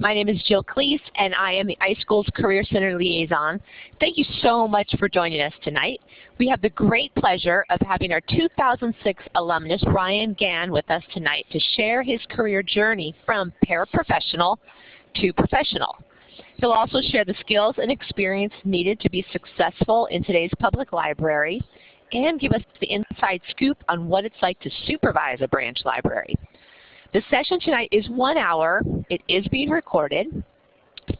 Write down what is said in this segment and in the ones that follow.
My name is Jill Klees, and I am the iSchool's Career Center Liaison. Thank you so much for joining us tonight. We have the great pleasure of having our 2006 alumnus, Ryan Gann, with us tonight to share his career journey from paraprofessional to professional. He'll also share the skills and experience needed to be successful in today's public library and give us the inside scoop on what it's like to supervise a branch library. The session tonight is one hour. It is being recorded.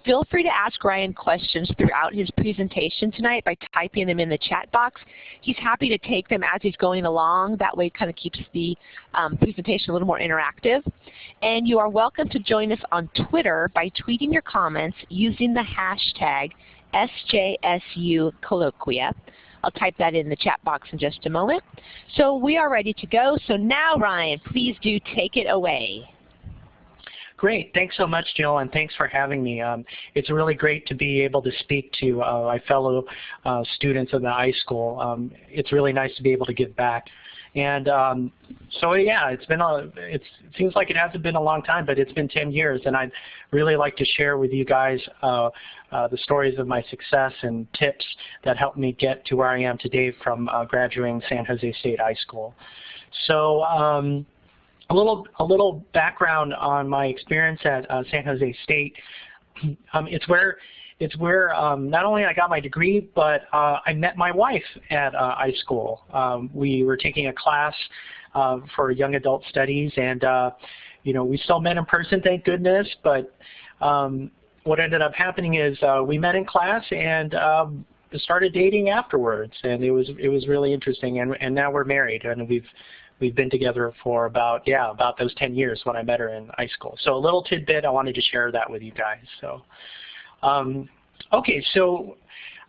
Feel free to ask Ryan questions throughout his presentation tonight by typing them in the chat box. He's happy to take them as he's going along. That way it kind of keeps the um, presentation a little more interactive. And you are welcome to join us on Twitter by tweeting your comments using the hashtag SJSUColloquia. I'll type that in the chat box in just a moment. So we are ready to go. So now, Ryan, please do take it away. Great. Thanks so much, Jill, and thanks for having me. Um, it's really great to be able to speak to uh, my fellow uh, students of the iSchool. Um, it's really nice to be able to give back. And um, so yeah, it's been a, it's, it seems like it hasn't been a long time, but it's been 10 years, and I'd really like to share with you guys uh, uh, the stories of my success and tips that helped me get to where I am today from uh, graduating San Jose State iSchool. So um, a little a little background on my experience at uh, San Jose State. Um, it's where it's where um, not only I got my degree, but uh, I met my wife at uh, iSchool. Um, we were taking a class uh, for young adult studies, and uh, you know we still met in person, thank goodness. But um, what ended up happening is uh, we met in class and um, started dating afterwards, and it was it was really interesting. And and now we're married, and we've we've been together for about yeah about those 10 years when I met her in iSchool. So a little tidbit I wanted to share that with you guys. So. Um, okay, so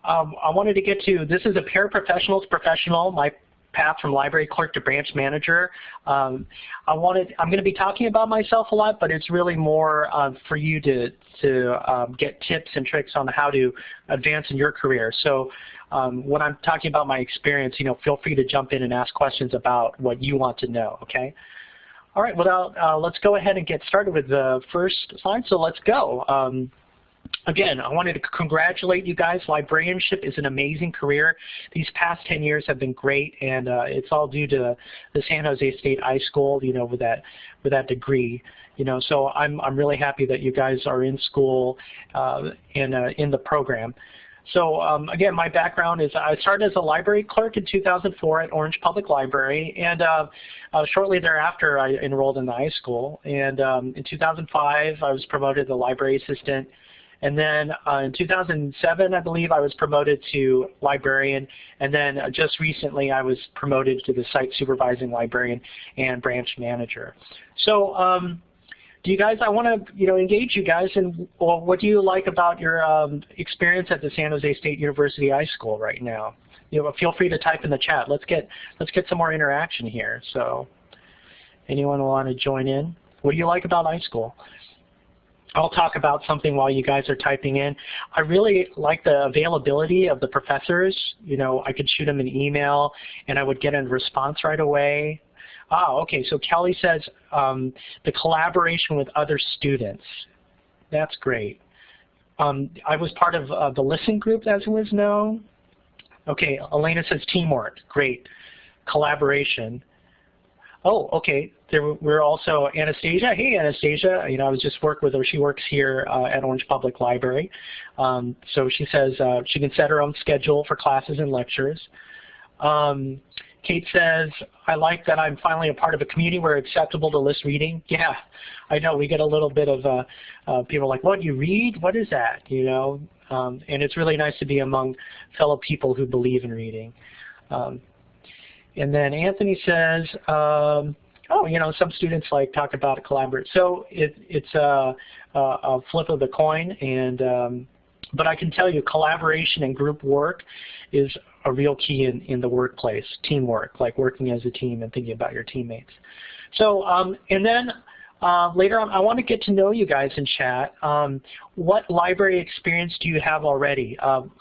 um, I wanted to get to, this is a paraprofessionals professional, my path from library clerk to branch manager. Um, I wanted, I'm going to be talking about myself a lot, but it's really more uh, for you to, to um, get tips and tricks on how to advance in your career. So um, when I'm talking about my experience, you know, feel free to jump in and ask questions about what you want to know, okay? All right, well, uh, let's go ahead and get started with the first slide, so let's go. Again, I wanted to congratulate you guys. Librarianship is an amazing career. These past 10 years have been great, and uh, it's all due to the San Jose State iSchool, you know, with that with that degree. You know, so I'm I'm really happy that you guys are in school uh, and uh, in the program. So um, again, my background is I started as a library clerk in 2004 at Orange Public Library, and uh, uh, shortly thereafter I enrolled in the iSchool. And um, in 2005, I was promoted to library assistant and then uh, in 2007, I believe, I was promoted to librarian. And then uh, just recently, I was promoted to the site supervising librarian and branch manager. So um, do you guys, I want to you know, engage you guys in well, what do you like about your um, experience at the San Jose State University iSchool right now? You know, feel free to type in the chat. Let's get, let's get some more interaction here. So anyone want to join in? What do you like about iSchool? I'll talk about something while you guys are typing in. I really like the availability of the professors. You know, I could shoot them an email and I would get a response right away. Ah, okay, so Kelly says um, the collaboration with other students. That's great. Um, I was part of uh, the LISSTEN group, as it was known. Okay, Elena says teamwork. Great. Collaboration. Oh, okay. There we're also Anastasia. Hey, Anastasia. You know, I was just working with her. She works here uh, at Orange Public Library. Um, so she says uh, she can set her own schedule for classes and lectures. Um, Kate says, I like that I'm finally a part of a community where it's acceptable to list reading. Yeah, I know. We get a little bit of uh, uh, people like, what, you read? What is that? You know, um, and it's really nice to be among fellow people who believe in reading. Um, and then Anthony says, um, oh, you know, some students like talk about a. So it, it's a, a, a, flip of the coin. And um, but I can tell you, collaboration and group work is a real key in, in the workplace. Teamwork, like working as a team and thinking about your teammates. So um, and then uh, later on, I want to get to know you guys in chat. Um, what library experience do you have already? Um,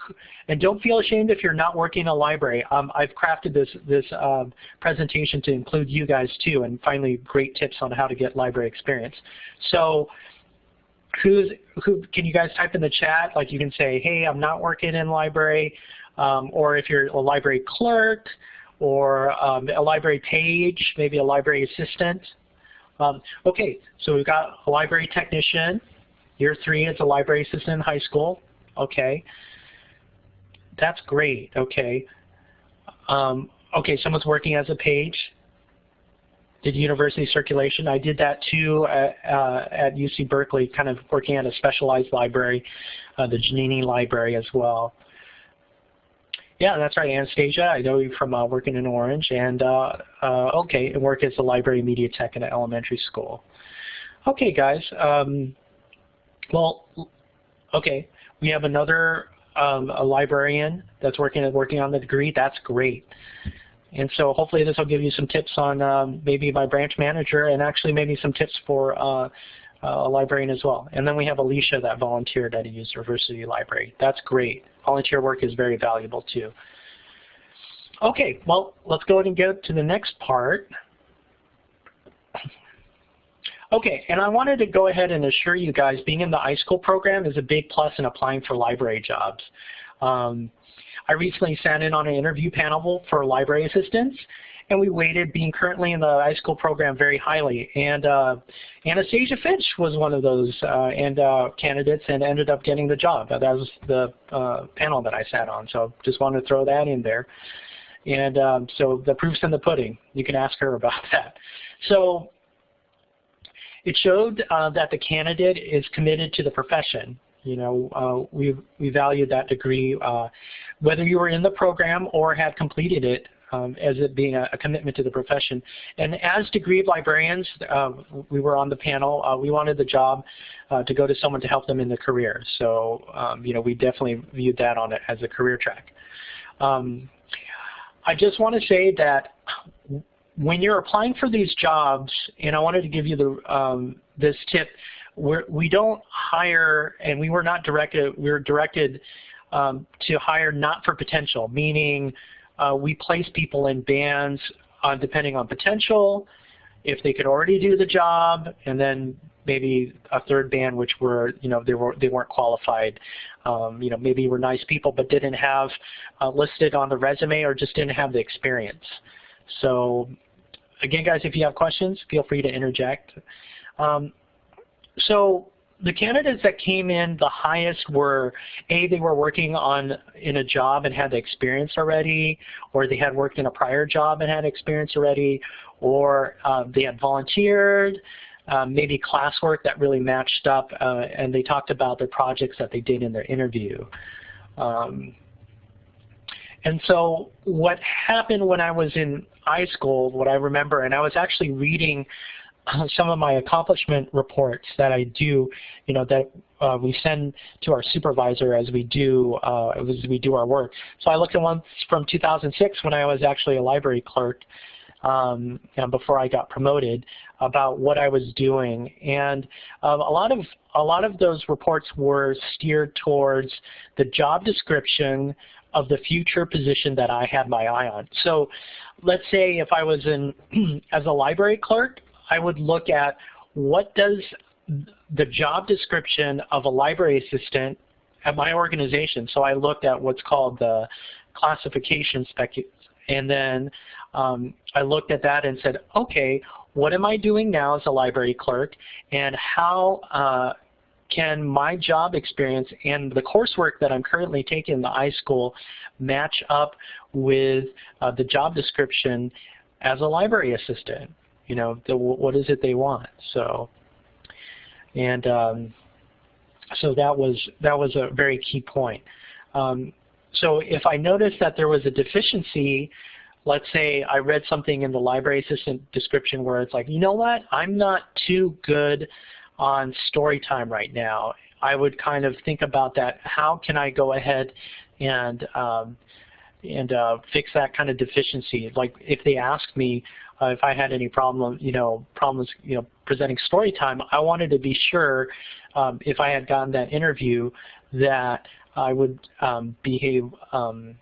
and don't feel ashamed if you're not working in a library. Um, I've crafted this, this um, presentation to include you guys too, and finally great tips on how to get library experience. So who's, who, can you guys type in the chat? Like you can say, hey, I'm not working in library, um, or if you're a library clerk, or um, a library page, maybe a library assistant. Um, okay, so we've got a library technician. Year three is a library assistant in high school. Okay, that's great. Okay, um, okay, someone's working as a page. Did university circulation. I did that too at, uh, at UC Berkeley, kind of working at a specialized library, uh, the Giannini Library as well. Yeah, that's right, Anastasia. I know you from uh, working in Orange, and uh, uh, okay, and work as a library media tech in an elementary school. Okay, guys. Um, well, okay, we have another um, a librarian that's working working on the degree. That's great. And so hopefully this will give you some tips on um, maybe my branch manager and actually maybe some tips for uh, a librarian as well. And then we have Alicia that volunteered at a university library. That's great. Volunteer work is very valuable too. Okay, well, let's go ahead and get to the next part. Okay, and I wanted to go ahead and assure you guys being in the iSchool program is a big plus in applying for library jobs. Um, I recently sat in on an interview panel for library assistants, and we weighted being currently in the iSchool program very highly. And uh, Anastasia Finch was one of those uh, and uh, candidates and ended up getting the job. That was the uh, panel that I sat on, so just wanted to throw that in there. And um, so the proof's in the pudding. You can ask her about that. So it showed uh, that the candidate is committed to the profession. You know, uh, we we value that degree, uh, whether you were in the program or had completed it, um, as it being a, a, commitment to the profession. And as degree librarians, uh, we were on the panel. Uh, we wanted the job uh, to go to someone to help them in the career. So, um, you know, we definitely viewed that on it as a career track. Um, I just want to say that when you're applying for these jobs, and I wanted to give you the um, this tip, we're, we don't hire, and we were not directed, we were directed um, to hire not for potential, meaning we place people in bands uh, depending on potential, if they could already do the job, and then maybe a third band which were, you know, they, were, they weren't qualified. Um, you know, maybe were nice people but didn't have uh, listed on the resume or just didn't have the experience. So again, guys, if you have questions, feel free to interject. Um, so the candidates that came in the highest were A, they were working on in a job and had the experience already, or they had worked in a prior job and had experience already, or uh, they had volunteered, um, maybe classwork that really matched up, uh, and they talked about their projects that they did in their interview. Um, and so what happened when I was in iSchool, what I remember, and I was actually reading some of my accomplishment reports that I do, you know, that uh, we send to our supervisor as we do uh, as we do our work. So I looked at one from 2006 when I was actually a library clerk, um, know, before I got promoted, about what I was doing, and um, a lot of a lot of those reports were steered towards the job description of the future position that I had my eye on. So let's say if I was in as a library clerk, I would look at what does the job description of a library assistant at my organization. So I looked at what's called the classification spec, and then um, I looked at that and said, okay, what am I doing now as a library clerk, and how uh, can my job experience and the coursework that I'm currently taking in the iSchool match up with uh, the job description as a library assistant? You know, the, what is it they want? So, and um, so that was that was a very key point. Um, so if I noticed that there was a deficiency, let's say I read something in the library assistant description where it's like, you know what, I'm not too good on story time right now, I would kind of think about that. How can I go ahead and um, and uh, fix that kind of deficiency? Like if they ask me uh, if I had any problem, you know, problems, you know, presenting story time, I wanted to be sure um, if I had gotten that interview that I would um, behave um,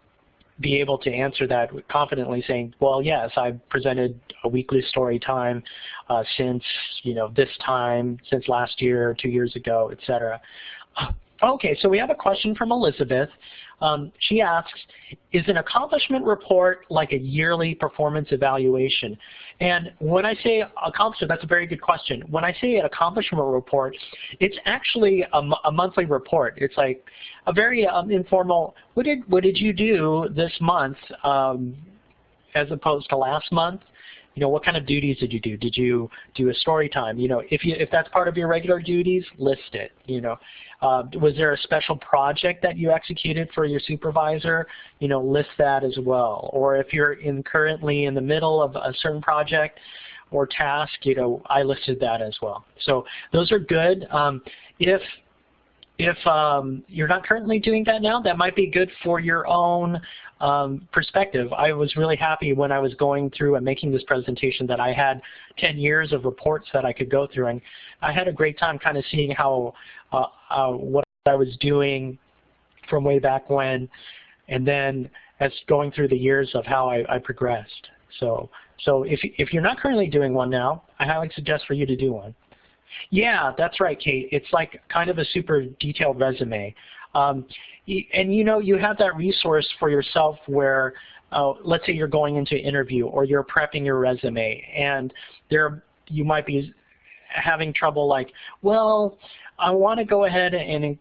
be able to answer that confidently saying, well, yes, I've presented a weekly story time uh, since, you know, this time, since last year, two years ago, et cetera. Okay, so we have a question from Elizabeth. Um, she asks, is an accomplishment report like a yearly performance evaluation? And when I say accomplishment, that's a very good question. When I say an accomplishment report, it's actually a, a monthly report. It's like a very um, informal, what did, what did you do this month um, as opposed to last month? You know, what kind of duties did you do? Did you do a story time? You know, if you if that's part of your regular duties, list it. You know, uh, was there a special project that you executed for your supervisor? You know, list that as well. Or if you're in currently in the middle of a certain project or task, you know, I listed that as well. So those are good. Um, if if um, you're not currently doing that now, that might be good for your own um, perspective. I was really happy when I was going through and making this presentation that I had 10 years of reports that I could go through. And I had a great time kind of seeing how uh, uh, what I was doing from way back when, and then as going through the years of how I, I progressed. So, so if, if you're not currently doing one now, I highly suggest for you to do one. Yeah, that's right, Kate. It's like kind of a super detailed resume. Um, and you know, you have that resource for yourself where, uh, let's say you're going into an interview or you're prepping your resume and there you might be having trouble like, well, I want to go ahead and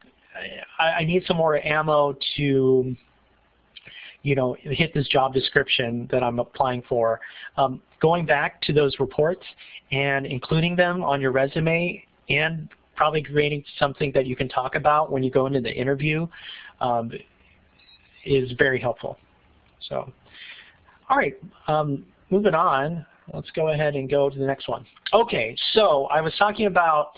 I, I need some more ammo to you know, hit this job description that I'm applying for. Um, going back to those reports and including them on your resume and probably creating something that you can talk about when you go into the interview um, is very helpful. So, all right, um, moving on. Let's go ahead and go to the next one. Okay, so I was talking about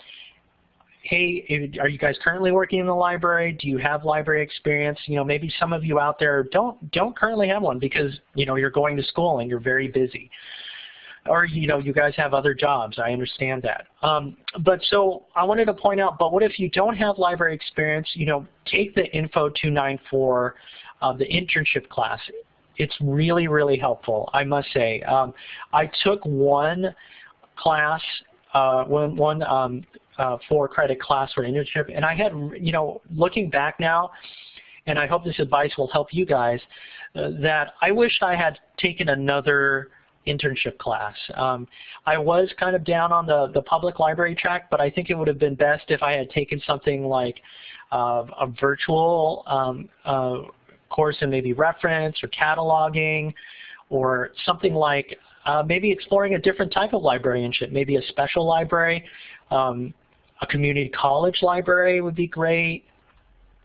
hey, are you guys currently working in the library? Do you have library experience? You know, maybe some of you out there don't don't currently have one because you know you're going to school and you're very busy, or you know you guys have other jobs. I understand that. Um, but so I wanted to point out. But what if you don't have library experience? You know, take the Info 294, uh, the internship class. It's really really helpful. I must say. Um, I took one class uh, one, one um, uh, four credit class for internship. And I had, you know, looking back now, and I hope this advice will help you guys, uh, that I wished I had taken another internship class. Um, I was kind of down on the, the public library track, but I think it would have been best if I had taken something like uh, a virtual um, uh, course in maybe reference or cataloging or something like uh, maybe exploring a different type of librarianship, maybe a special library. Um, a community college library would be great.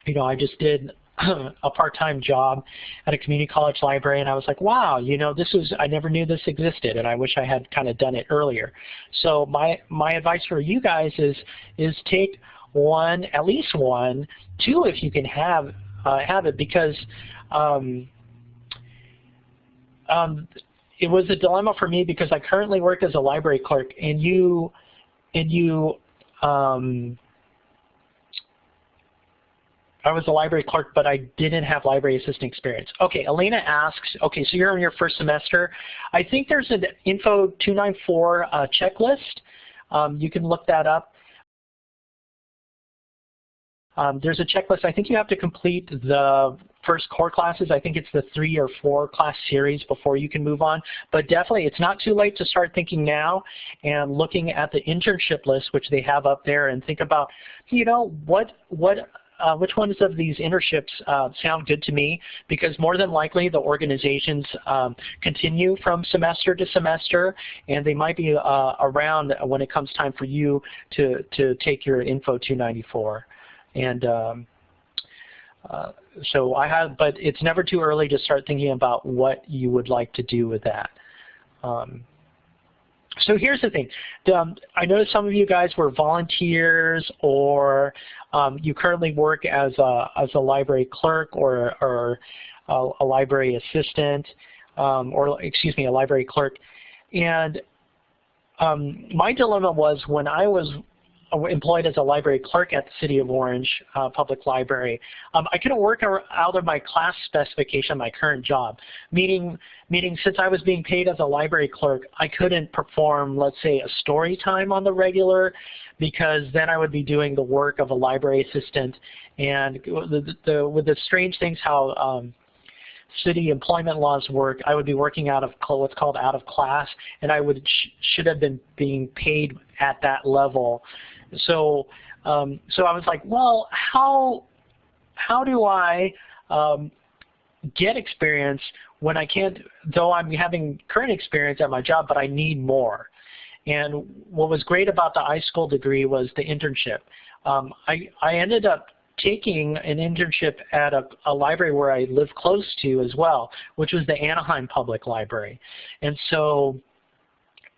You know, I just did a part-time job at a community college library and I was like, wow, you know, this was, I never knew this existed and I wish I had kind of done it earlier. So my, my advice for you guys is, is take one, at least one, two if you can have, uh, have it because um, um, it was a dilemma for me because I currently work as a library clerk and you, and you um, I was a library clerk, but I didn't have library assistant experience. Okay, Elena asks, okay, so you're in your first semester. I think there's an Info 294 uh, checklist. Um, you can look that up. Um, there's a checklist. I think you have to complete the first core classes. I think it's the three or four class series before you can move on. But definitely, it's not too late to start thinking now and looking at the internship list, which they have up there, and think about, you know, what what uh, which ones of these internships uh, sound good to me because more than likely the organizations um, continue from semester to semester and they might be uh, around when it comes time for you to, to take your Info 294. And um, uh, so I have, but it's never too early to start thinking about what you would like to do with that. Um, so here's the thing. Um, I know some of you guys were volunteers or um, you currently work as a, as a library clerk or, or a, a library assistant um, or, excuse me, a library clerk. And um, my dilemma was when I was employed as a library clerk at the City of Orange uh, Public Library. Um, I couldn't work out of my class specification my current job, meaning, meaning since I was being paid as a library clerk, I couldn't perform, let's say, a story time on the regular because then I would be doing the work of a library assistant. And the, the, with the strange things how um, city employment laws work, I would be working out of what's called out of class, and I would sh should have been being paid at that level. So, um, so I was like, well, how how do I um, get experience when I can't, though I'm having current experience at my job, but I need more. And what was great about the iSchool degree was the internship. Um, I, I ended up taking an internship at a, a, library where I live close to as well, which was the Anaheim Public Library. And so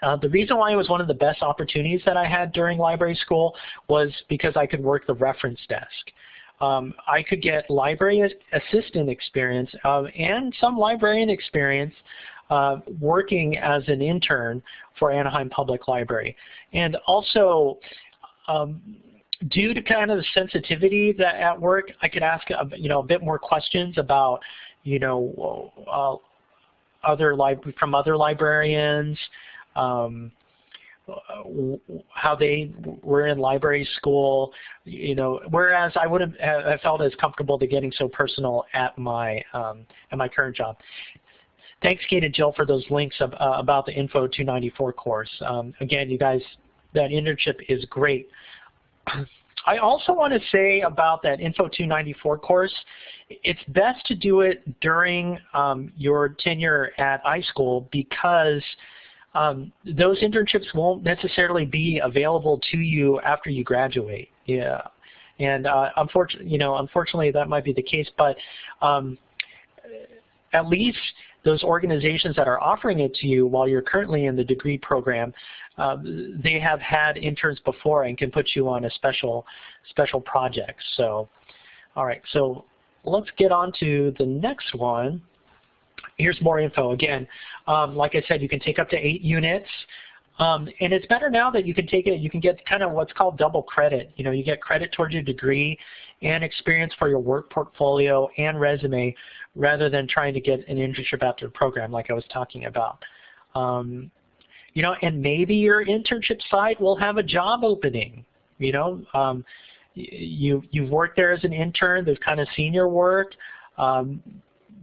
uh, the reason why it was one of the best opportunities that I had during library school was because I could work the reference desk. Um, I could get library assistant experience uh, and some librarian experience uh, working as an intern for Anaheim Public Library. And also, um, due to kind of the sensitivity that at work, I could ask a, you know a bit more questions about you know uh, other from other librarians, um, how they were in library school, you know, whereas I wouldn't have felt as comfortable to getting so personal at my um, at my current job. Thanks, Kate and Jill, for those links of, uh, about the Info 294 course. Um, again, you guys, that internship is great. I also want to say about that Info 294 course, it's best to do it during um, your tenure at iSchool because um, those internships won't necessarily be available to you after you graduate. Yeah, and uh, unfortunately, you know, unfortunately that might be the case, but um, at least those organizations that are offering it to you while you're currently in the degree program, uh, they have had interns before and can put you on a special special project. So, all right, so let's get on to the next one. Here's more info. Again, um, like I said, you can take up to eight units. Um, and it's better now that you can take it, you can get kind of what's called double credit. You know, you get credit towards your degree and experience for your work portfolio and resume rather than trying to get an internship after the program like I was talking about. Um, you know, and maybe your internship site will have a job opening. You know, um, you you've worked there as an intern. There's kind of senior work. Um,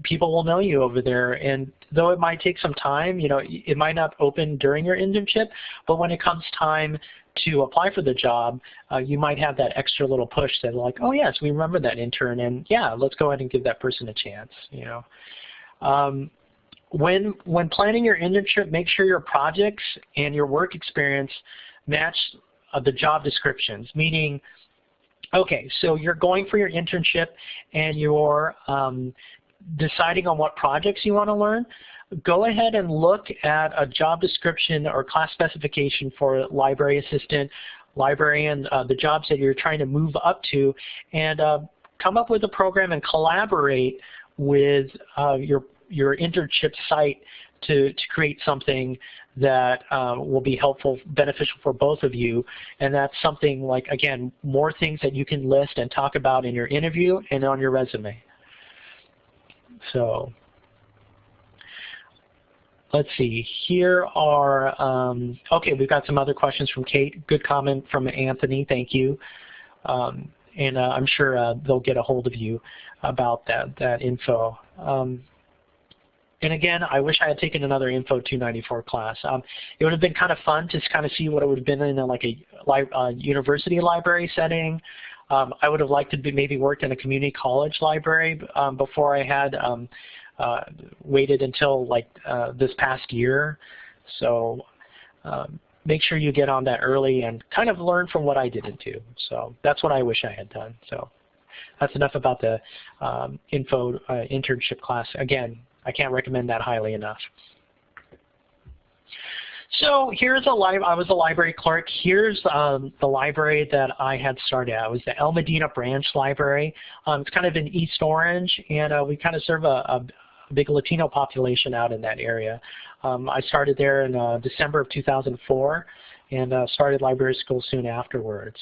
people will know you over there, and though it might take some time, you know, it might not open during your internship, but when it comes time to apply for the job, uh, you might have that extra little push that like, oh yes, we remember that intern, and yeah, let's go ahead and give that person a chance. You know, um, when when planning your internship, make sure your projects and your work experience match uh, the job descriptions. Meaning, okay, so you're going for your internship and you're um, deciding on what projects you want to learn go ahead and look at a job description or class specification for library assistant, librarian, uh, the jobs that you're trying to move up to, and uh, come up with a program and collaborate with uh, your, your internship site to, to create something that uh, will be helpful, beneficial for both of you. And that's something like, again, more things that you can list and talk about in your interview and on your resume. So let's see, here are, um, okay, we've got some other questions from Kate. Good comment from Anthony, thank you. Um, and uh, I'm sure uh, they'll get a hold of you about that, that info. Um, and again, I wish I had taken another Info 294 class. Um, it would have been kind of fun to kind of see what it would have been in a, like a li uh, university library setting. Um, I would have liked to be maybe worked in a community college library um, before I had um, uh, waited until like uh, this past year. So um, make sure you get on that early and kind of learn from what I didn't do. So that's what I wish I had done. So that's enough about the um, info uh, internship class. Again, I can't recommend that highly enough. So here's a library. I was a library clerk. Here's um, the library that I had started. It was the El Modena Branch Library. Um, it's kind of in East Orange, and uh, we kind of serve a, a, big Latino population out in that area. Um, I started there in uh, December of 2004, and uh, started library school soon afterwards.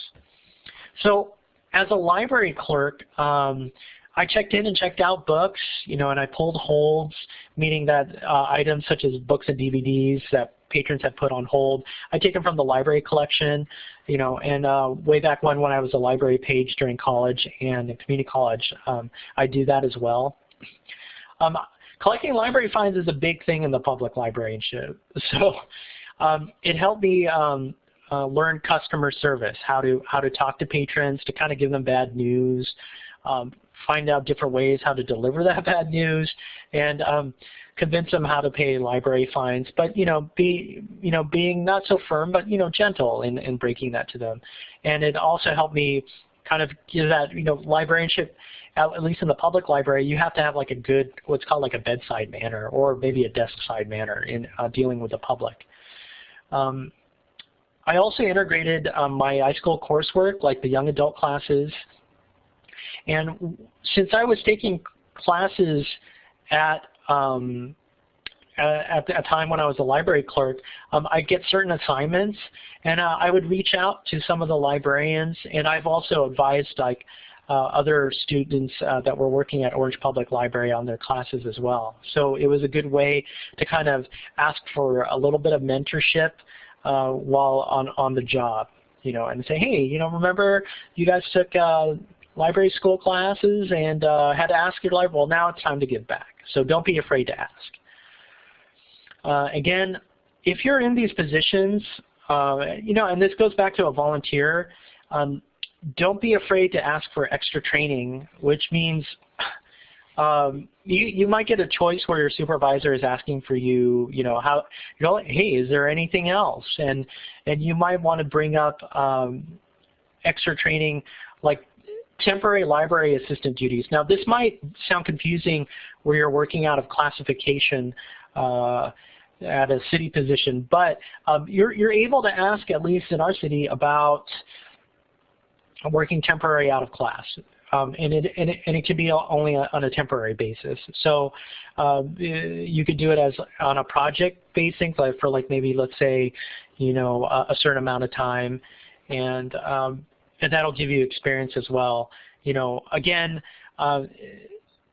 So as a library clerk, um, I checked in and checked out books, you know, and I pulled holds, meaning that uh, items such as books and DVDs that patrons have put on hold. I take them from the library collection, you know, and uh, way back when when I was a library page during college and community college, um, I do that as well. Um, collecting library finds is a big thing in the public librarianship. So um, it helped me um, uh, learn customer service, how to how to talk to patrons, to kind of give them bad news, um, find out different ways how to deliver that bad news, and um, convince them how to pay library fines. But you know, be you know being not so firm, but you know gentle in, in breaking that to them. And it also helped me kind of give that you know librarianship. At, least in the public library, you have to have like a good, what's called like a bedside manner, or maybe a desk side manner in uh, dealing with the public. Um, I also integrated um, my iSchool coursework, like the young adult classes, and since I was taking classes at um, at a time when I was a library clerk, um, I get certain assignments, and uh, I would reach out to some of the librarians, and I've also advised like uh, other students uh, that were working at Orange Public Library on their classes as well. So it was a good way to kind of ask for a little bit of mentorship uh, while on on the job, you know, and say, hey, you know, remember you guys took uh, library school classes and uh, had to ask your library. Well, now it's time to give back. So don't be afraid to ask. Uh, again, if you're in these positions, uh, you know, and this goes back to a volunteer, um, don't be afraid to ask for extra training, which means um, you, you might get a choice where your supervisor is asking for you, you know, how, you know, hey, is there anything else? And, and you might want to bring up um, extra training like temporary library assistant duties. Now this might sound confusing where you're working out of classification uh, at a city position, but um, you're, you're able to ask, at least in our city, about working temporary out of class. Um, and, it, and, it, and it can be only on a temporary basis. So um, you could do it as on a project basis, like for like maybe let's say, you know, a, a certain amount of time, and um, and that'll give you experience as well. You know, again, uh,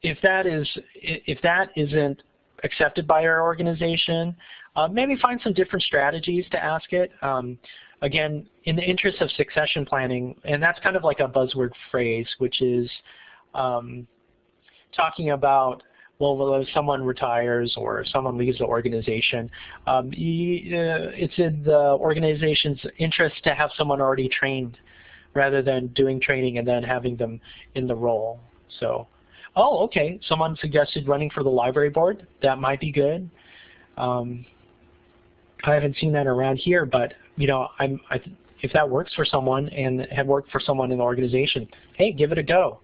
if that is if that isn't accepted by our organization, uh, maybe find some different strategies to ask it. Um, again, in the interest of succession planning, and that's kind of like a buzzword phrase, which is um, talking about well, if someone retires or someone leaves the organization, um, you, uh, it's in the organization's interest to have someone already trained rather than doing training and then having them in the role. So, oh, okay, someone suggested running for the library board. That might be good. Um, I haven't seen that around here, but you know, I'm, I, if that works for someone and had worked for someone in the organization, hey, give it a go.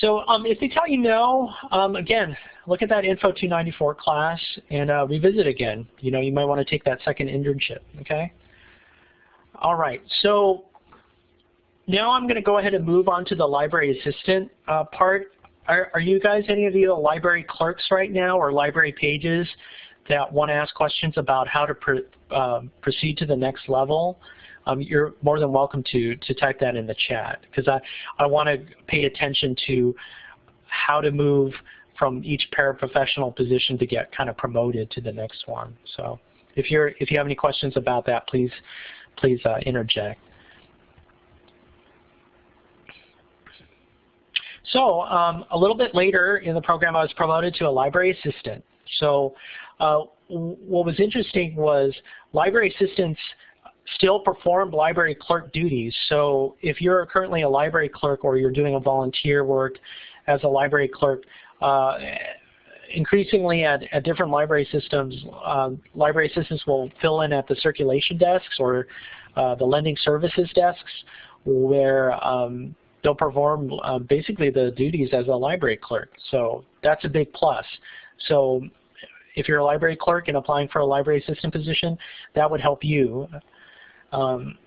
So um, if they tell you no, um, again, look at that Info 294 class and uh, revisit again. You know, you might want to take that second internship, okay? All right, so now I'm going to go ahead and move on to the library assistant uh, part. Are, are, you guys, any of you the library clerks right now or library pages that want to ask questions about how to pr uh, proceed to the next level? Um, you're more than welcome to, to type that in the chat because I, I want to pay attention to how to move from each paraprofessional position to get kind of promoted to the next one. So if, you're, if you have any questions about that, please, please uh, interject. So um, a little bit later in the program, I was promoted to a library assistant. So uh, what was interesting was library assistants still perform library clerk duties. So if you're currently a library clerk or you're doing a volunteer work as a library clerk, uh, increasingly at, at, different library systems, uh, library assistants will fill in at the circulation desks or uh, the lending services desks where um, they'll perform uh, basically the duties as a library clerk. So that's a big plus. So if you're a library clerk and applying for a library assistant position, that would help you. Um,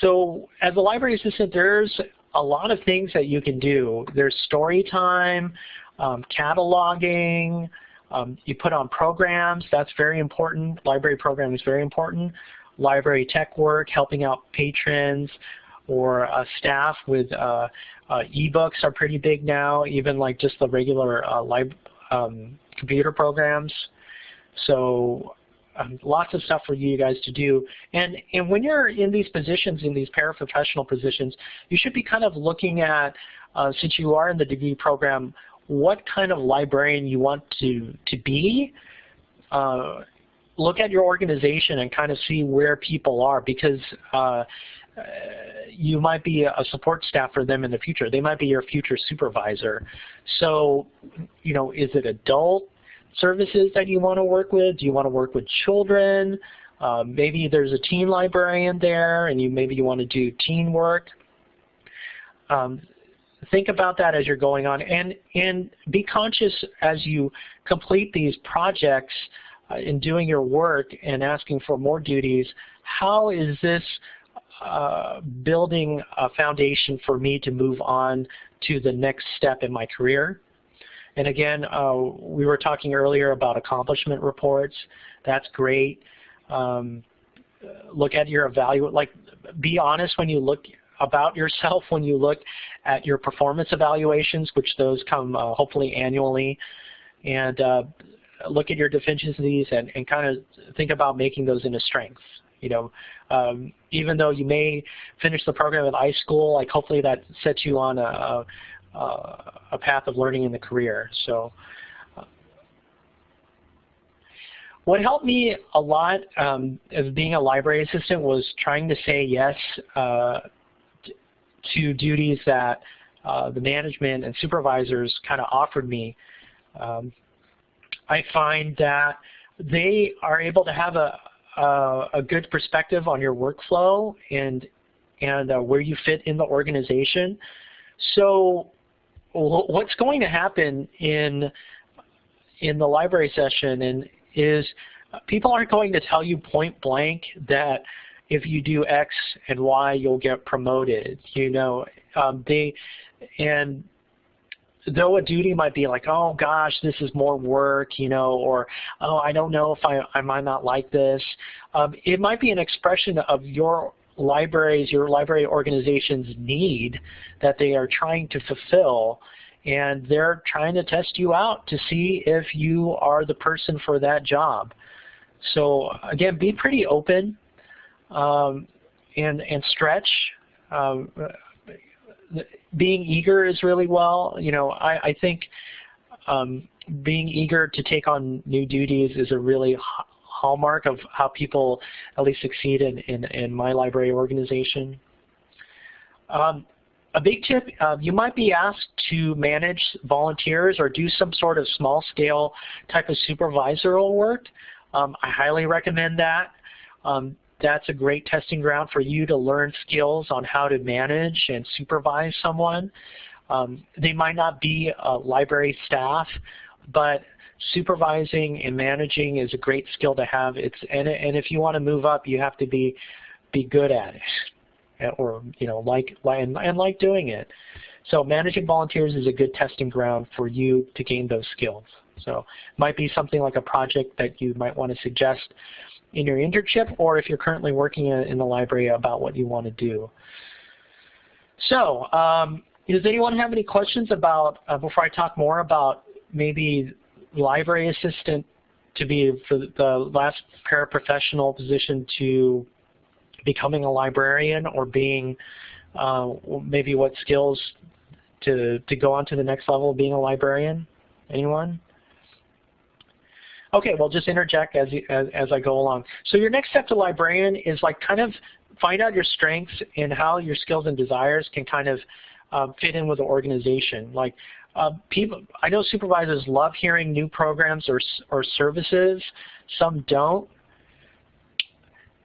so as a library assistant, there's a lot of things that you can do. There's story time, um, cataloging, Um, you put on programs, that's very important. Library programming is very important. Library tech work, helping out patrons or uh, staff with uh, uh, ebooks are pretty big now, even like just the regular uh, um, computer programs. So um, lots of stuff for you guys to do. And, and when you're in these positions, in these paraprofessional positions, you should be kind of looking at, uh, since you are in the degree program, what kind of librarian you want to, to be. Uh, look at your organization and kind of see where people are because uh, you might be a support staff for them in the future. They might be your future supervisor. So, you know, is it adult services that you want to work with? Do you want to work with children? Um, maybe there's a teen librarian there and you maybe you want to do teen work. Um, think about that as you're going on and, and be conscious as you complete these projects uh, in doing your work and asking for more duties, how is this uh, building a foundation for me to move on to the next step in my career? And again, uh, we were talking earlier about accomplishment reports. That's great. Um, look at your evaluate, like be honest when you look about yourself when you look at your performance evaluations, which those come uh, hopefully annually, and uh, look at your deficiencies and, and kind of think about making those into strengths. You know, um, even though you may finish the program at iSchool, like hopefully that sets you on a, uh, a path of learning in the career. So uh, what helped me a lot um, as being a library assistant was trying to say yes uh, to duties that uh, the management and supervisors kind of offered me. Um, I find that they are able to have a, a, a good perspective on your workflow and and uh, where you fit in the organization. So what's going to happen in in the library session and is people aren't going to tell you point blank that if you do X and Y, you'll get promoted. You know, um, they and though a duty might be like, oh gosh, this is more work, you know, or oh, I don't know if I, I might not like this. Um, it might be an expression of your libraries, your library organization's need that they are trying to fulfill and they're trying to test you out to see if you are the person for that job. So again, be pretty open um, and, and stretch. Um, being eager is really well. You know, I, I think um, being eager to take on new duties is a really hallmark of how people at least succeed in, in, in my library organization. Um, a big tip, uh, you might be asked to manage volunteers or do some sort of small scale type of supervisorial work. Um, I highly recommend that. Um, that's a great testing ground for you to learn skills on how to manage and supervise someone. Um, they might not be library staff, but supervising and managing is a great skill to have. It's and, and if you want to move up, you have to be be good at it, or you know like and, and like doing it. So managing volunteers is a good testing ground for you to gain those skills. So it might be something like a project that you might want to suggest in your internship, or if you're currently working in the library about what you want to do. So um, does anyone have any questions about, uh, before I talk more about maybe library assistant to be for the last paraprofessional position to becoming a librarian or being uh, maybe what skills to, to go on to the next level of being a librarian? Anyone? Okay, well just interject as, as, as I go along. So your next step to librarian is like kind of find out your strengths and how your skills and desires can kind of um, fit in with the organization. Like uh, people, I know supervisors love hearing new programs or, or services. Some don't.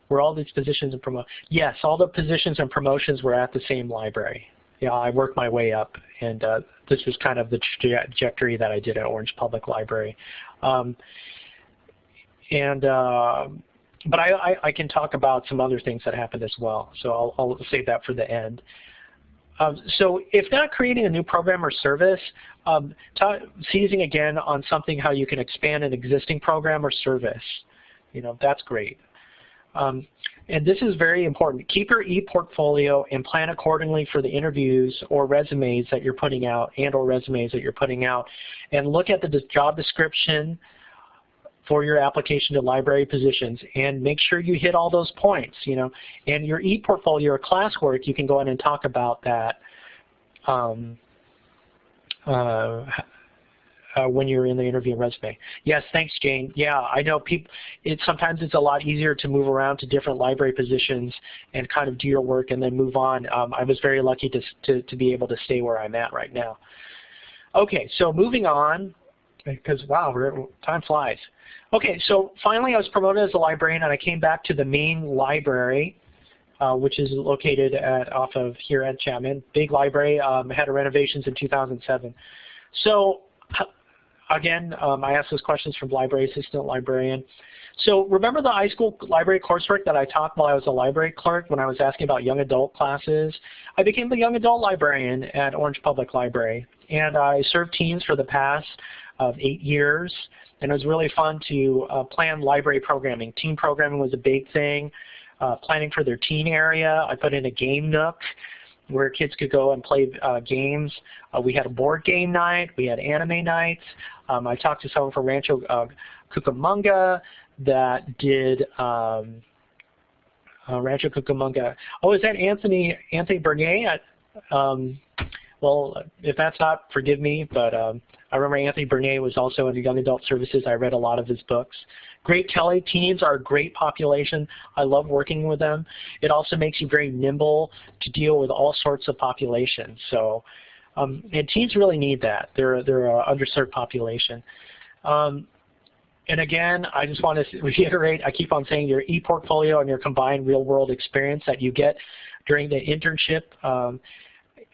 Were all these positions and promotions? Yes, all the positions and promotions were at the same library. Yeah, I worked my way up, and uh, this was kind of the trajectory that I did at Orange Public Library. Um, and uh, but I, I, I, can talk about some other things that happened as well, so I'll, I'll save that for the end. Um, so if not creating a new program or service, um, seizing again on something how you can expand an existing program or service. You know, that's great. Um, and this is very important. Keep your e-portfolio and plan accordingly for the interviews or resumes that you're putting out and or resumes that you're putting out. And look at the job description for your application to library positions and make sure you hit all those points, you know. And your e-portfolio or classwork, you can go in and talk about that um, uh, uh, when you're in the interview resume. Yes, thanks, Jane. Yeah, I know people. It sometimes it's a lot easier to move around to different library positions and kind of do your work and then move on. Um, I was very lucky to, to to be able to stay where I'm at right now. Okay, so moving on, because wow, time flies. Okay, so finally I was promoted as a librarian and I came back to the main library, uh, which is located at off of here at Chapman. Big library, um, had renovations in 2007. So again, um, I asked those questions from library assistant librarian. So remember the high school library coursework that I taught while I was a library clerk when I was asking about young adult classes? I became the young adult librarian at Orange Public Library. And I served teens for the past of eight years. And it was really fun to uh, plan library programming. Teen programming was a big thing. Uh, planning for their teen area. I put in a game nook where kids could go and play uh, games. Uh, we had a board game night. We had anime nights. Um, I talked to someone from Rancho uh, Cucamonga that did um, uh, Rancho Cucamonga. Oh, is that Anthony Anthony Bernier? Um, well, if that's not, forgive me, but um, I remember Anthony Bernier was also in the Young Adult Services. I read a lot of his books. Great Kelly, teens are a great population. I love working with them. It also makes you very nimble to deal with all sorts of populations. So, um, and teens really need that. They're, they're an underserved population. Um, and again, I just want to reiterate, I keep on saying your e-portfolio and your combined real-world experience that you get during the internship um,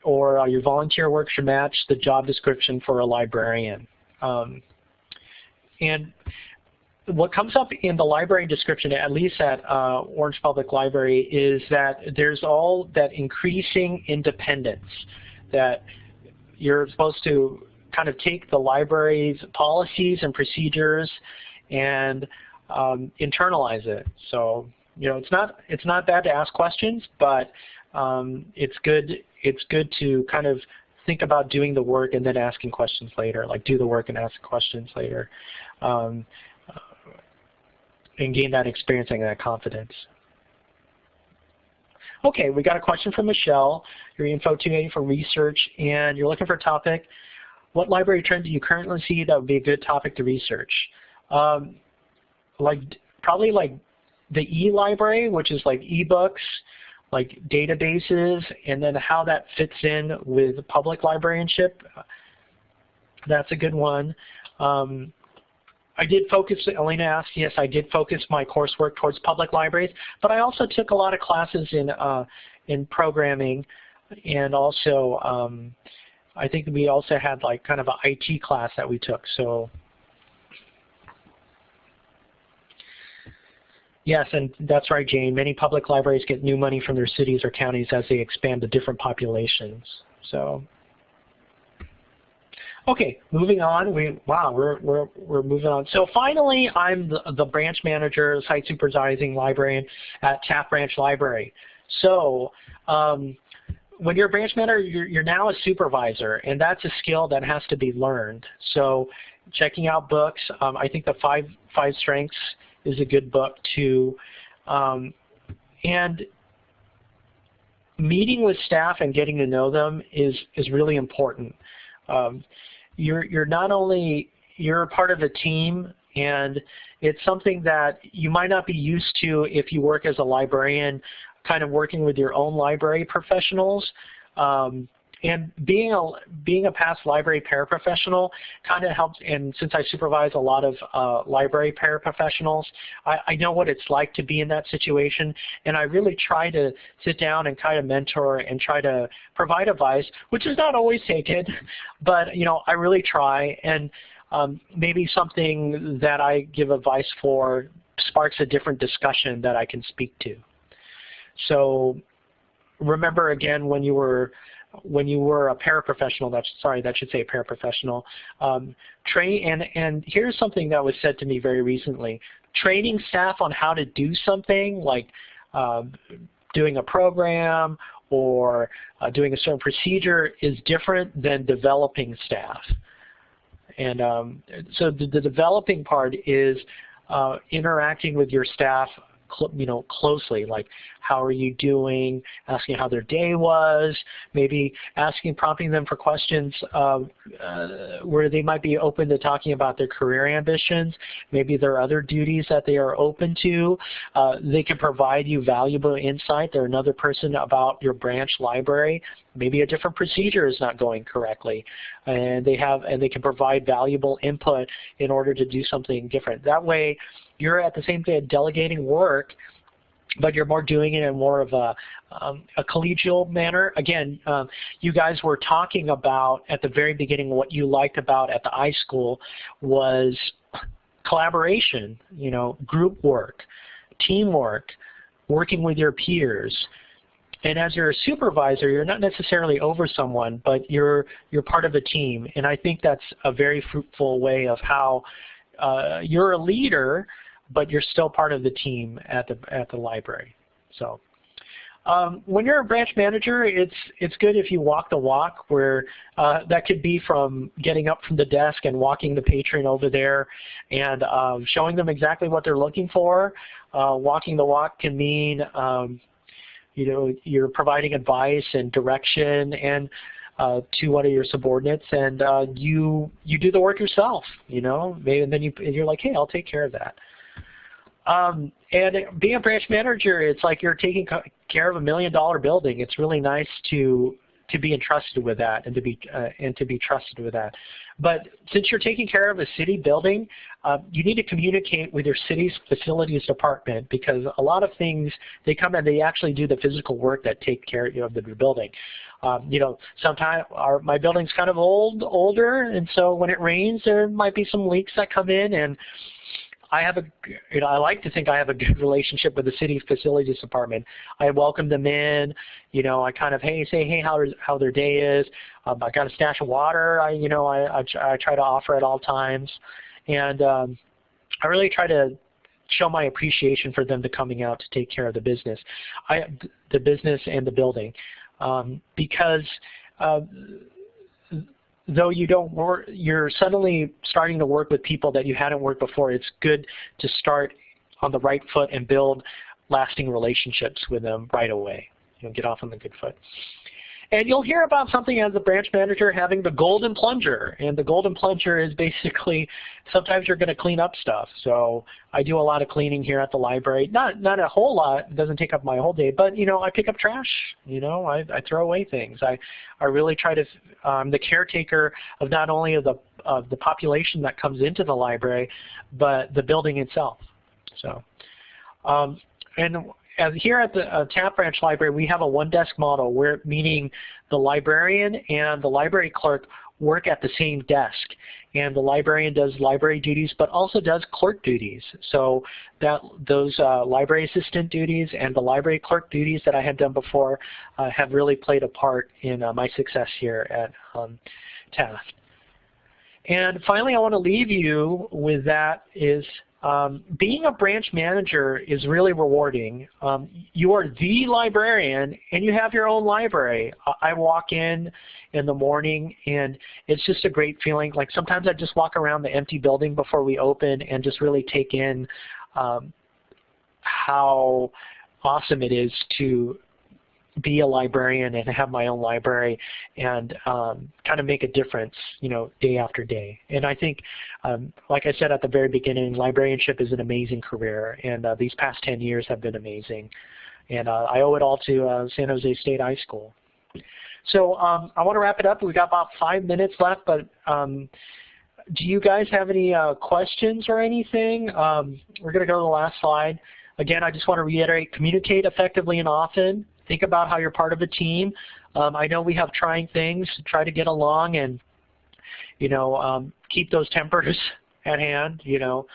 or uh, your volunteer work should match the job description for a librarian. Um, and what comes up in the library description, at least at uh, Orange Public Library, is that there's all that increasing independence, that you're supposed to kind of take the library's policies and procedures and um, internalize it. So, you know, it's not, it's not bad to ask questions, but um, it's good it's good to kind of think about doing the work and then asking questions later, like do the work and ask questions later, um, and gain that experience and that confidence. Okay, we got a question from Michelle. Your info 280 for research, and you're looking for a topic. What library trend do you currently see that would be a good topic to research? Um, like probably like the e-library, which is like e-books, like databases and then how that fits in with public librarianship. That's a good one. Um, I did focus, Elena asked, yes, I did focus my coursework towards public libraries, but I also took a lot of classes in, uh, in programming and also um, I think we also had like kind of an IT class that we took. So Yes, and that's right, Jane. Many public libraries get new money from their cities or counties as they expand to different populations. So, okay, moving on. We wow, we're we're we're moving on. So finally, I'm the, the branch manager, site supervising librarian at Taft Branch Library. So. Um, when you're a branch manager, you're, you're now a supervisor, and that's a skill that has to be learned. So checking out books, um, I think the five five strengths is a good book too. Um, and meeting with staff and getting to know them is is really important. Um, you're you're not only you're a part of a team and it's something that you might not be used to if you work as a librarian kind of working with your own library professionals. Um, and being a being a past library paraprofessional kind of helps. And since I supervise a lot of uh, library paraprofessionals, I, I know what it's like to be in that situation. And I really try to sit down and kind of mentor and try to provide advice, which is not always taken, but you know I really try. And um, maybe something that I give advice for sparks a different discussion that I can speak to. So remember again when you were when you were a paraprofessional, that's sorry, that should say a paraprofessional. Um, train and and here's something that was said to me very recently: training staff on how to do something like um, doing a program or uh, doing a certain procedure is different than developing staff. And um, so the, the, developing part is uh, interacting with your staff you know, closely, like how are you doing, asking how their day was, maybe asking, prompting them for questions uh, where they might be open to talking about their career ambitions. Maybe there are other duties that they are open to. Uh, they can provide you valuable insight. They're another person about your branch library. Maybe a different procedure is not going correctly, and they have and they can provide valuable input in order to do something different. That way, you're at the same time delegating work, but you're more doing it in more of a, um, a collegial manner. Again, um, you guys were talking about at the very beginning what you liked about at the iSchool was collaboration, you know, group work, teamwork, working with your peers. And as you're a supervisor, you're not necessarily over someone, but you're you're part of a team. And I think that's a very fruitful way of how uh, you're a leader, but you're still part of the team at the at the library. So um, when you're a branch manager, it's it's good if you walk the walk. Where uh, that could be from getting up from the desk and walking the patron over there, and um, showing them exactly what they're looking for. Uh, walking the walk can mean um, you know you're providing advice and direction and uh, to one of your subordinates, and uh, you you do the work yourself. You know, maybe and then you you're like, hey, I'll take care of that. Um, and being a branch manager, it's like you're taking care of a million dollar building. It's really nice to to be entrusted with that and to be uh, and to be trusted with that. But since you're taking care of a city building, uh, you need to communicate with your city's facilities department because a lot of things they come and they actually do the physical work that take care of the building. Um, you know, sometimes our my building's kind of old, older, and so when it rains, there might be some leaks that come in and I have a, you know, I like to think I have a good relationship with the city facilities department. I welcome them in, you know, I kind of, hey, say, hey, how, how their day is. Um, I got a stash of water, I, you know, I, I, I try to offer at all times. And um, I really try to show my appreciation for them to coming out to take care of the business, I, the business and the building. Um, because uh, though you don't work, you're suddenly starting to work with people that you hadn't worked before, it's good to start on the right foot and build lasting relationships with them right away. You know, get off on the good foot. And you'll hear about something as a branch manager having the golden plunger. And the golden plunger is basically sometimes you're going to clean up stuff. So I do a lot of cleaning here at the library. Not not a whole lot. It doesn't take up my whole day. But you know, I pick up trash. You know, I, I throw away things. I I really try to. I'm um, the caretaker of not only of the of the population that comes into the library, but the building itself. So. Um, and here at the uh, Taft Branch Library, we have a one-desk model, where meaning the librarian and the library clerk work at the same desk. And the librarian does library duties, but also does clerk duties. So that those uh, library assistant duties and the library clerk duties that I had done before uh, have really played a part in uh, my success here at um, Taft. And finally, I want to leave you with that is um, being a branch manager is really rewarding. Um, you are the librarian and you have your own library. I walk in in the morning and it's just a great feeling. Like sometimes I just walk around the empty building before we open and just really take in um, how awesome it is to be a librarian and have my own library and um, kind of make a difference, you know, day after day. And I think, um, like I said at the very beginning, librarianship is an amazing career, and uh, these past 10 years have been amazing. And uh, I owe it all to uh, San Jose State iSchool. So um, I want to wrap it up. We've got about five minutes left, but um, do you guys have any uh, questions or anything? Um, we're going to go to the last slide. Again, I just want to reiterate, communicate effectively and often. Think about how you're part of a team. Um, I know we have trying things. Try to get along and, you know, um, keep those tempers at hand. You know,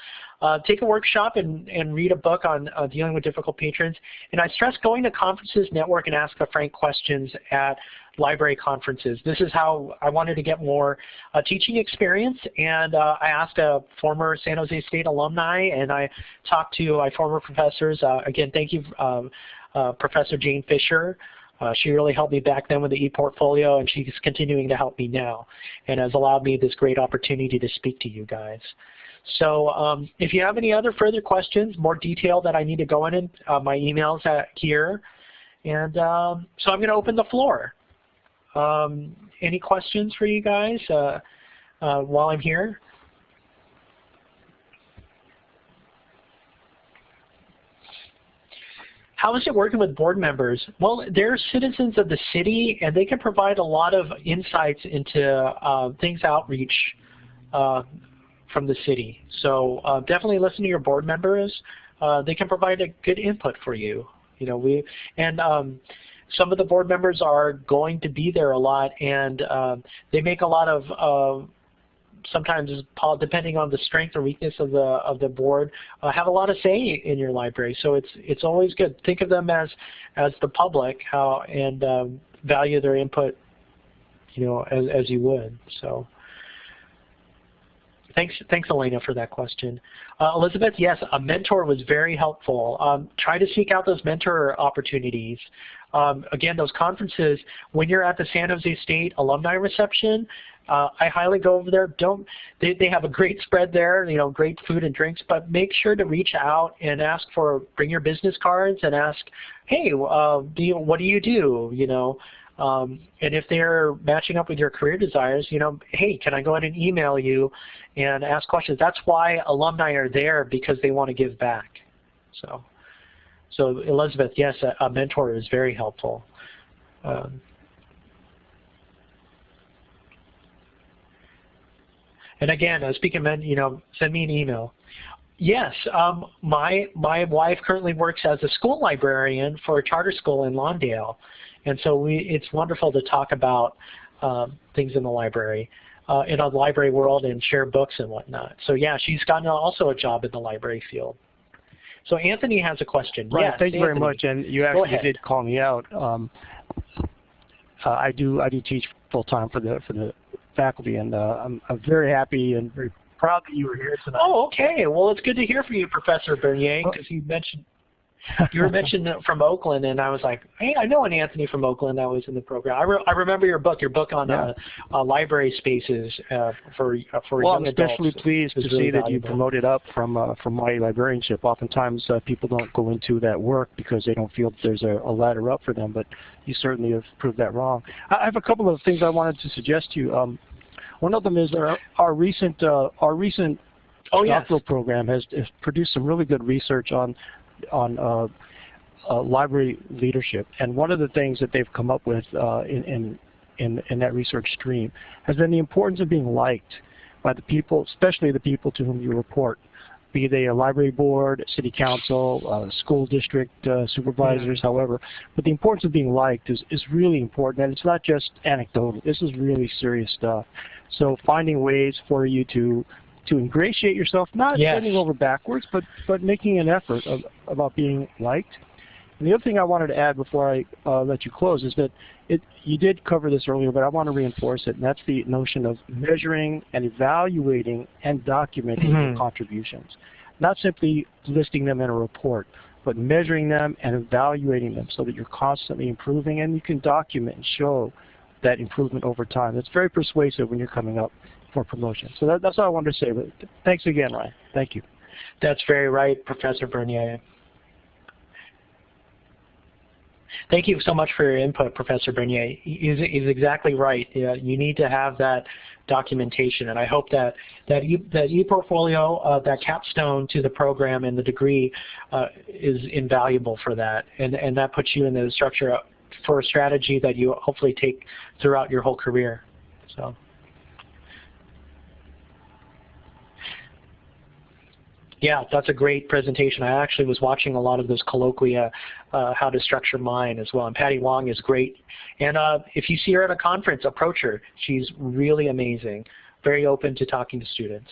uh, take a workshop and, and read a book on uh, dealing with difficult patrons. And I stress going to conferences, network, and ask the frank questions at library conferences. This is how I wanted to get more uh, teaching experience, and uh, I asked a former San Jose State alumni, and I talked to my former professors. Uh, again, thank you, um, uh, Professor Jane Fisher, uh, she really helped me back then with the ePortfolio, and she's continuing to help me now, and has allowed me this great opportunity to speak to you guys. So um, if you have any other further questions, more detail that I need to go in, uh, my email's at here. And um, so I'm going to open the floor. Um, any questions for you guys uh, uh, while I'm here? How is it working with board members? Well, they're citizens of the city, and they can provide a lot of insights into uh, things outreach uh, from the city. So uh, definitely listen to your board members. Uh, they can provide a good input for you. You know, we and um, some of the board members are going to be there a lot, and um, they make a lot of sometimes depending on the strength or weakness of the of the board, uh, have a lot of say in your library. So it's it's always good. Think of them as as the public, how and um, value their input, you know, as as you would. So. Thanks, thanks, Elena, for that question. Uh, Elizabeth, yes, a mentor was very helpful. Um, try to seek out those mentor opportunities. Um, again, those conferences, when you're at the San Jose State alumni reception, uh, I highly go over there. Don't they, they have a great spread there, you know, great food and drinks, but make sure to reach out and ask for, bring your business cards and ask, hey, uh, do you, what do you do, you know, um, and if they're matching up with your career desires, you know, hey, can I go ahead and email you and ask questions? That's why alumni are there because they want to give back. So, so Elizabeth, yes, a, a mentor is very helpful. Um, And again, uh, speaking of, you know, send me an email. Yes, um, my my wife currently works as a school librarian for a charter school in Lawndale, and so we it's wonderful to talk about um, things in the library, uh, in a library world, and share books and whatnot. So yeah, she's gotten also a job in the library field. So Anthony has a question. Right, yes, thank you Anthony. very much, and you actually did call me out. Um, uh, I do I do teach full time for the for the faculty, and uh, I'm, I'm very happy and very proud that you were here tonight. Oh, okay. Well, it's good to hear from you, Professor Bernier, because you mentioned you were mentioned from Oakland, and I was like, hey, I know an Anthony from Oakland that was in the program. I, re I remember your book, your book on yeah. uh, uh, library spaces uh, for uh, for well, young I'm especially pleased to really see that you promoted up from uh, from my librarianship. Oftentimes, uh, people don't go into that work because they don't feel that there's a, a, ladder up for them, but you certainly have proved that wrong. I have a couple of things I wanted to suggest to you. Um, one of them is our, our recent uh, our recent oh, yes. doctoral program has, has, produced some really good research on on uh, uh, library leadership. And one of the things that they've come up with uh, in, in, in in that research stream has been the importance of being liked by the people, especially the people to whom you report be they a library board, city council, uh, school district uh, supervisors, yeah. however. But the importance of being liked is, is really important, and it's not just anecdotal. This is really serious stuff. So finding ways for you to to ingratiate yourself, not yes. bending over backwards, but but making an effort of, about being liked. And the other thing I wanted to add before I uh, let you close is that it, you did cover this earlier, but I want to reinforce it, and that's the notion of measuring and evaluating and documenting mm -hmm. your contributions. Not simply listing them in a report, but measuring them and evaluating them so that you're constantly improving and you can document and show that improvement over time. It's very persuasive when you're coming up for promotion. So that, that's all I wanted to say. But thanks again, Ryan. Thank you. That's very right, Professor Bernier. Thank you so much for your input, Professor Bernier. He's, exactly right. Yeah, you need to have that documentation, and I hope that that, e, that ePortfolio, uh, that capstone to the program and the degree uh, is invaluable for that, and, and that puts you in the structure for a strategy that you hopefully take throughout your whole career. So. Yeah, that's a great presentation. I actually was watching a lot of those colloquia, uh, how to structure mine as well. And Patty Wong is great. And uh, if you see her at a conference, approach her. She's really amazing, very open to talking to students.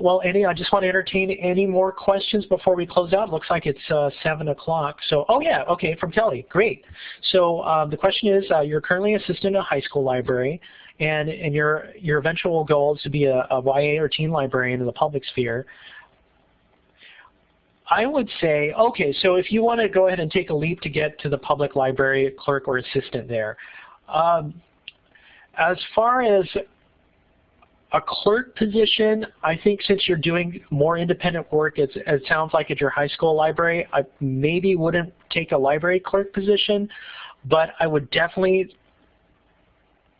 well, any, I just want to entertain any more questions before we close out. Looks like it's uh, 7 o'clock. So, oh yeah, okay, from Kelly. Great. So um, the question is, uh, you're currently assistant at a high school library, and, and your, your eventual goal is to be a, a YA or teen librarian in the public sphere. I would say, okay, so if you want to go ahead and take a leap to get to the public library clerk or assistant there, um, as far as a clerk position, I think since you're doing more independent work, it sounds like at your high school library, I maybe wouldn't take a library clerk position, but I would definitely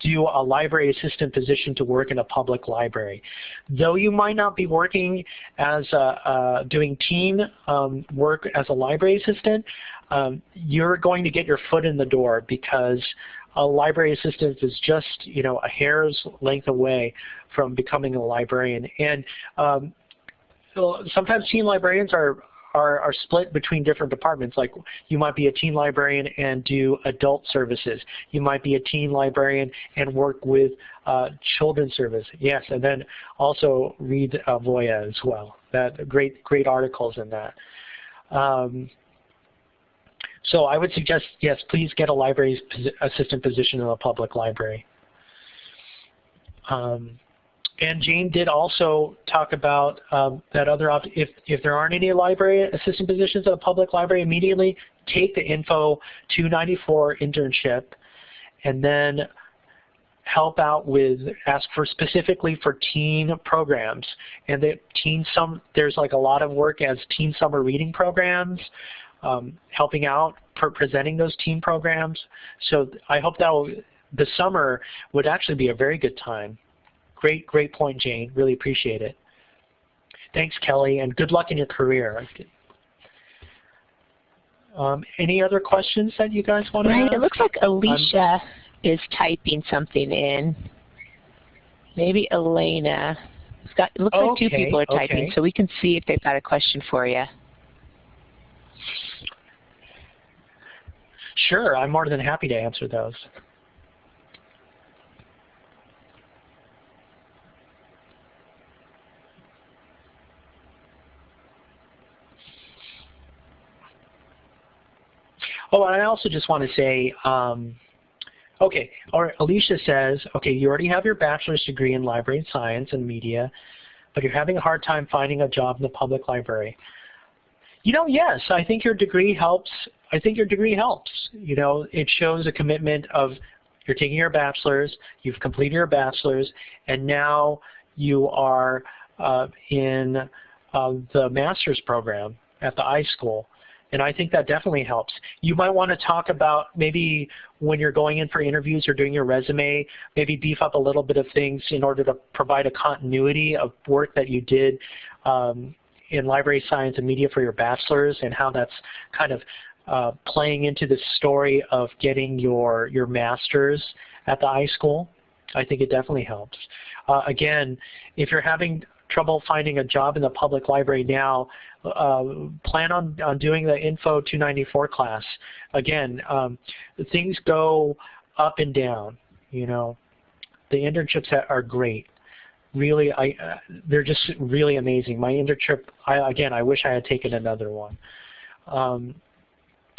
do a library assistant position to work in a public library. Though you might not be working as a, uh, doing team um, work as a library assistant, um, you're going to get your foot in the door because a library assistant is just you know a hair's length away from becoming a librarian. And um, so sometimes teen librarians are are, are split between different departments. Like you might be a teen librarian and do adult services. You might be a teen librarian and work with uh, children's service. Yes, and then also read uh, Voya as well. That great great articles in that. Um, so I would suggest, yes, please get a library assistant position in a public library. Um, and Jane did also talk about um, that other if if there aren't any library assistant positions at a public library immediately, take the Info 294 internship, and then help out with ask for specifically for teen programs. And the teen some there's like a lot of work as teen summer reading programs um, helping out presenting those teen programs. So I hope that will, the summer would actually be a very good time Great, great point, Jane. Really appreciate it. Thanks, Kelly, and good luck in your career. Um, any other questions that you guys want to right, ask? It looks like Alicia um, is typing something in. Maybe Elena. It's got, it looks okay, like two people are typing, okay. so we can see if they've got a question for you. Sure, I'm more than happy to answer those. Oh, and I also just want to say, um, okay, or Alicia says, okay, you already have your bachelor's degree in library science and media, but you're having a hard time finding a job in the public library. You know, yes, I think your degree helps. I think your degree helps. You know, it shows a commitment of you're taking your bachelor's, you've completed your bachelor's, and now you are uh, in uh, the master's program at the iSchool. And I think that definitely helps. You might want to talk about maybe when you're going in for interviews or doing your resume, maybe beef up a little bit of things in order to provide a continuity of work that you did um, in library science and media for your bachelor's and how that's kind of uh, playing into the story of getting your, your master's at the iSchool. I think it definitely helps. Uh, again, if you're having trouble finding a job in the public library now, uh, plan on, on doing the Info 294 class. Again, um, things go up and down, you know. The internships are great. Really, I, uh, they're just really amazing. My internship, I, again, I wish I had taken another one. Um,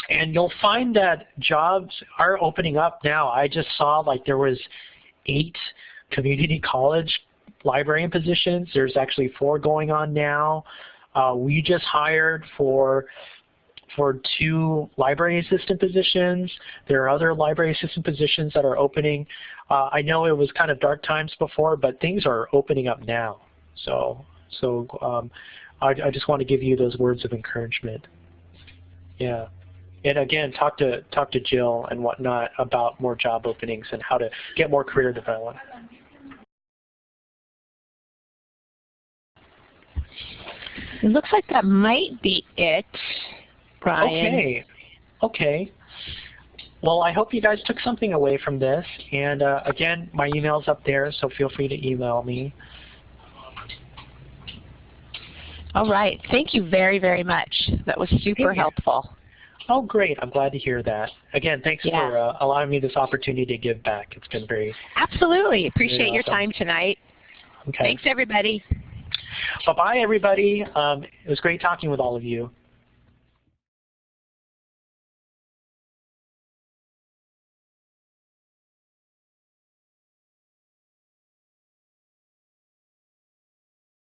and you'll find that jobs are opening up now. I just saw like there was eight community college librarian positions. There's actually four going on now. Uh, we just hired for for two library assistant positions. There are other library assistant positions that are opening. Uh, I know it was kind of dark times before, but things are opening up now. So, so um, I, I just want to give you those words of encouragement. Yeah. And again, talk to talk to Jill and whatnot about more job openings and how to get more career development. It looks like that might be it, Brian. Okay. Okay. Well, I hope you guys took something away from this. And uh, again, my email's up there, so feel free to email me. All right. Thank you very, very much. That was super helpful. Oh, great. I'm glad to hear that. Again, thanks yeah. for uh, allowing me this opportunity to give back. It's been very Absolutely. Appreciate very awesome. your time tonight. Okay. Thanks, everybody. Bye-bye, everybody. Um, it was great talking with all of you.